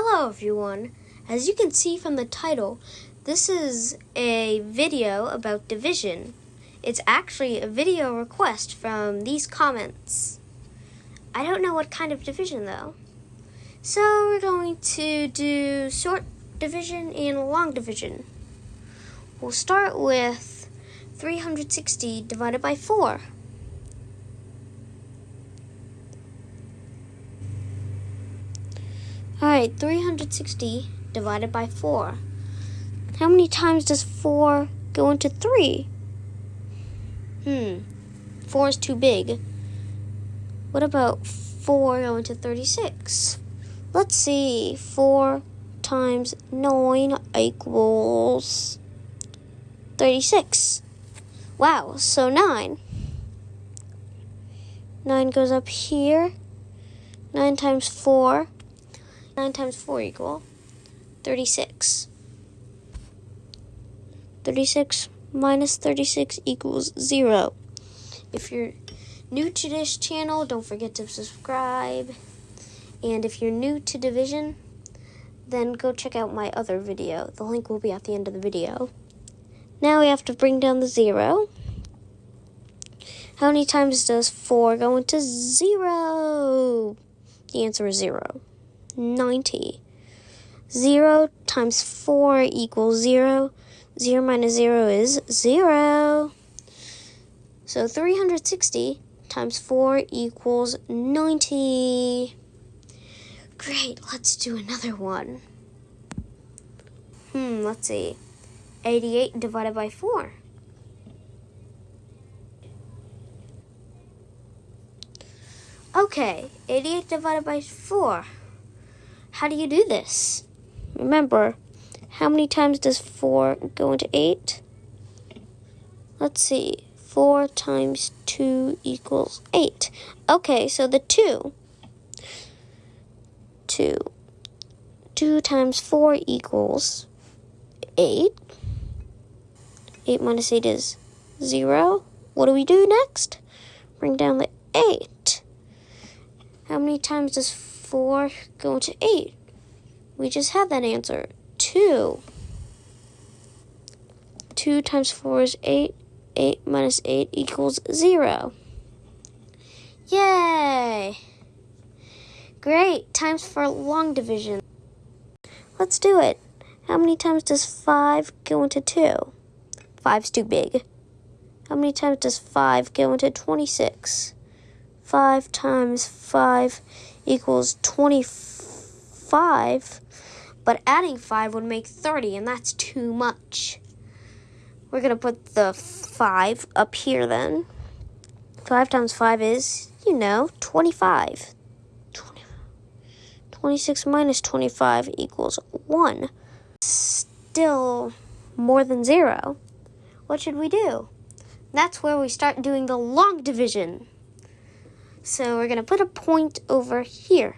Hello everyone! As you can see from the title, this is a video about division. It's actually a video request from these comments. I don't know what kind of division though. So we're going to do short division and long division. We'll start with 360 divided by 4. Alright, 360 divided by 4. How many times does 4 go into 3? Hmm, 4 is too big. What about 4 go into 36? Let's see, 4 times 9 equals 36. Wow, so 9. 9 goes up here. 9 times 4 9 times 4 equal 36. 36 minus 36 equals 0. If you're new to this channel, don't forget to subscribe. And if you're new to division, then go check out my other video. The link will be at the end of the video. Now we have to bring down the 0. How many times does 4 go into 0? The answer is 0. 90. 0 times 4 equals 0. 0 minus 0 is 0. So 360 times 4 equals 90. Great, let's do another one. Hmm, let's see. 88 divided by 4. Okay, 88 divided by 4. How do you do this? Remember, how many times does 4 go into 8? Let's see. 4 times 2 equals 8. Okay, so the 2. 2. 2 times 4 equals 8. 8 minus 8 is 0. What do we do next? Bring down the 8. How many times does 4 go into 8? We just had that answer. 2. 2 times 4 is 8. 8 minus 8 equals 0. Yay! Great, times for long division. Let's do it. How many times does 5 go into 2? 5's too big. How many times does 5 go into 26? 5 times 5 equals 25, but adding 5 would make 30, and that's too much. We're going to put the 5 up here then. 5 times 5 is, you know, 25. 20, 26 minus 25 equals 1. Still more than 0. What should we do? That's where we start doing the long division. So we're going to put a point over here.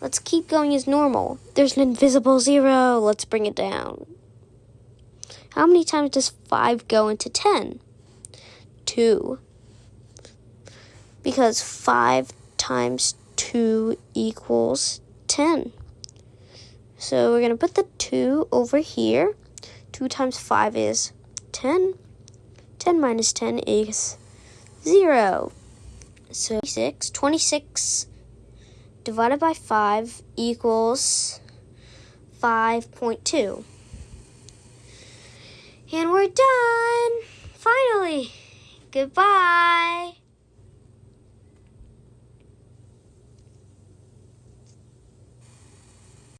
Let's keep going as normal. There's an invisible zero. Let's bring it down. How many times does 5 go into 10? 2. Because 5 times 2 equals 10. So we're going to put the 2 over here. 2 times 5 is 10. 10 minus 10 is 0. So 26, 26 divided by 5 equals 5.2. And we're done! Finally! Goodbye!